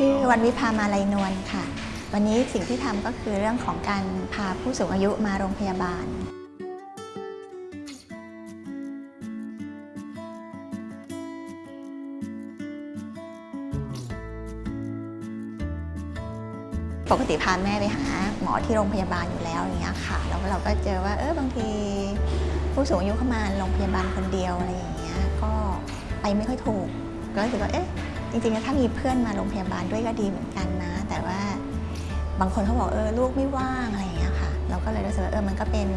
ชื่อวันวิพามาลัยนวลค่ะ วันนี้สิ่งที่ทำก็คือเรื่องของการพาผู้สูงอายุมาโรงพยาบาล ปกติพาแม่ไปหาหมอที่โรงพยาบาลอยู่แล้วอย่างเงี้ยค่ะ แล้วเราก็เจอว่าเออบางที ผู้สูงอายุเข้ามาโรงพยาบาลคนเดียวอะไรอย่างเงี้ยก็ไปไม่ค่อยถูก ก็รู้สึกว่าเอ๊ะจริงๆถ้ามีเพื่อนมาโรงพยาบาลด้วยก็ดีเหมือนกันนะ แต่ว่าบางคนเขาบอกเออลูกไม่ว่างอะไรอย่างเงี้ยค่ะ เราก็เลยรู้สึกว่าเออมันก็เป็น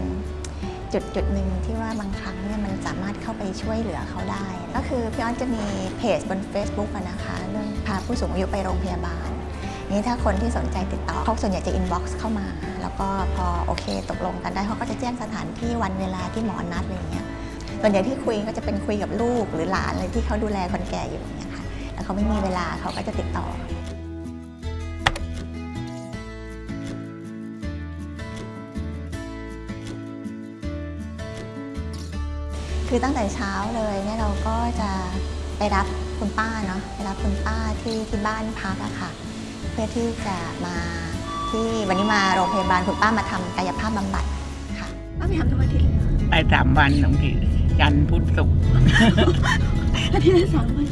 จุดจุดหนึ่งที่ว่าบางครั้งเนี่ยมันสามารถเข้าไปช่วยเหลือเขาได้ ก็คือพี่อ้อนจะมีเพจบน Facebook นะคะเรื่องพาผู้สูงอายุไปโรงพยาบาลนี่ถ้าคนที่สนใจติดต่อเขาส่วนใหญ่จะ inbox เข้ามา แล้วก็พอโอเคตกลงกันได้เขาก็จะแจ้งสถานที่วันเวลาที่หมอนัดอะไรอย่างเงี้ย ส่วนใหญ่ที่คุยก็จะเป็นคุยกับลูกหรือหลานอะไรที่เขาดูแลคนแก่อยู่อย่างเงี้ยค่ะแล้วเขาไม่มีเวลาเขาก็จะติดต่อคือตั้งแต่เช้าเลยเนี่ยเราก็จะไปรับคุณป้าเนาะไปรับคุณป้าที่ที่บ้านพักอะค่ะ เพื่อที่จะมาที่วันนี้มาโรงพยาบาลคุณป้ามาทำกายภาพบำบัดค่ะป้าไปทำทุกอาทิตย์เลยเหรอไปสามวันบางที จันทร์พุธศุกร์อาทิตย์ละสามวัน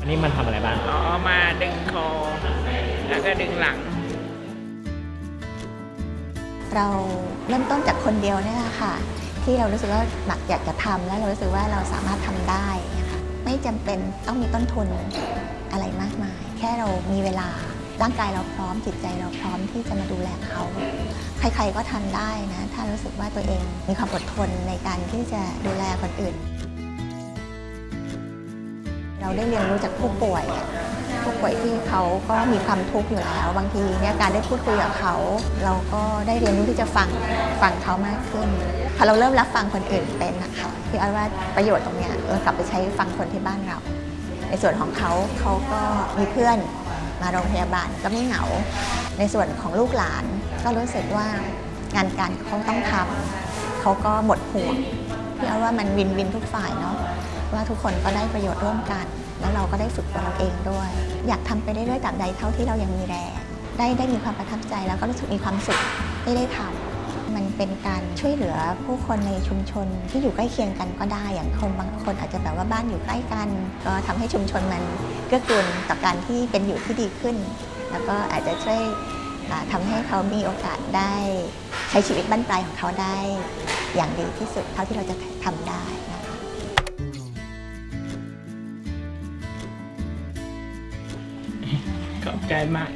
อันนี้มันทำอะไรบ้าง อ๋อ มาดึงคอ แล้วก็ดึงหลัง เราเริ่มต้นจากคนเดียวเนี่ยแหละค่ะ ที่เรารู้สึกว่าหนักอยากจะทำแล้วเรารู้สึกว่าเราสามารถทำได้นะคะไม่จำเป็นต้องมีต้นทุนอะไรมากมาย แค่เรามีเวลา ร่างกายเราพร้อมจิตใจเราพร้อมที่จะมาดูแลเขาใครๆก็ทำได้นะถ้ารู้สึกว่าตัวเองมีความอดทนในการที่จะดูแลคนอื่น เราได้เรียนรู้จากผู้ป่วยผู้ป่วยที่เขาก็มีความทุกข์อยู่แล้ว บางทีเนี่ยการได้พูดคุยกับเขา เราก็ได้เรียนรู้ที่จะฟังฟังเขามากขึ้นพอเราเริ่มรับฟังคนอื่นเป็นนะคะพี่อ้อยว่าประโยชน์ตรงเนี้ยเรากลับไปใช้ฟังคนที่บ้านเรา ในส่วนของเขาเขาก็มีเพื่อน มาโรงพยาบาลก็ไม่เหงา ในส่วนของลูกหลาน ก็รู้สึกว่างานการเขาต้องทำเขาก็หมดห่วงพี่อ้อาว่ามันวินวินทุกฝ่ายเนาะว่าทุกคนก็ได้ประโยชน์ร่วมกัน แล้วเราก็ได้ฝึกตัวเราเองด้วย อยากทำไปได้ด้วยตราบใดเท่าที่เรายังมีแรงได้ได้มีความประทับใจแล้วก็รู้สึกมีความสุขได้ได้ทำ มันเป็นการช่วยเหลือผู้คนในชุมชนที่อยู่ใกล้เคียงกันก็ได้ อย่างคนบางคนอาจจะแบบว่าบ้านอยู่ใกล้กัน ก็ทำให้ชุมชนมันเกื้อกูลต่อการที่เป็นอยู่ที่ดีขึ้น แล้วก็อาจจะช่วยอ่าทำให้เขามีโอกาสได้ใช้ชีวิตบ้านปลายของเขาได้ อย่างดีที่สุดเท่าที่เราจะทำได้นะคะขอบใจมาก